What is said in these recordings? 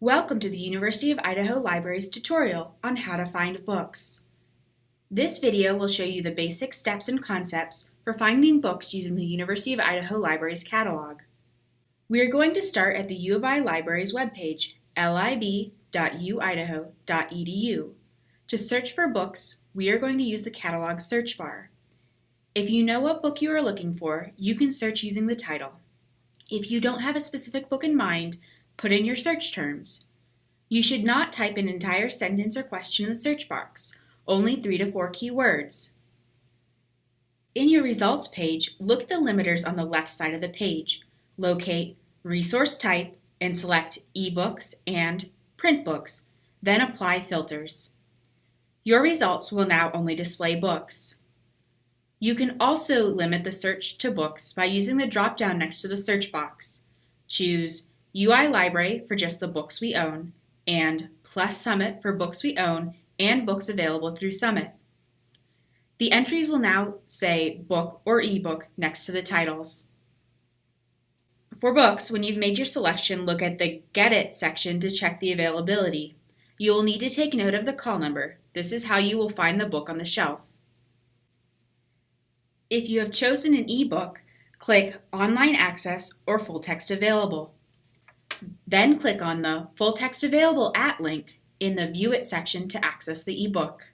Welcome to the University of Idaho Libraries tutorial on how to find books. This video will show you the basic steps and concepts for finding books using the University of Idaho Libraries catalog. We are going to start at the U of I Libraries webpage, lib.uidaho.edu. To search for books, we are going to use the catalog search bar. If you know what book you are looking for, you can search using the title. If you don't have a specific book in mind, put in your search terms. You should not type an entire sentence or question in the search box, only three to four keywords. In your results page, look at the limiters on the left side of the page. Locate Resource Type and select eBooks and Print Books, then apply filters. Your results will now only display books. You can also limit the search to books by using the drop-down next to the search box. Choose UI Library for just the books we own, and plus Summit for books we own and books available through Summit. The entries will now say book or ebook next to the titles. For books, when you've made your selection, look at the Get It section to check the availability. You will need to take note of the call number. This is how you will find the book on the shelf. If you have chosen an ebook, click Online Access or Full Text Available. Then click on the Full Text Available at link in the View It section to access the ebook.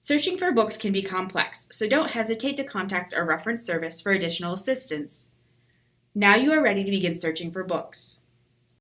Searching for books can be complex, so don't hesitate to contact our reference service for additional assistance. Now you are ready to begin searching for books.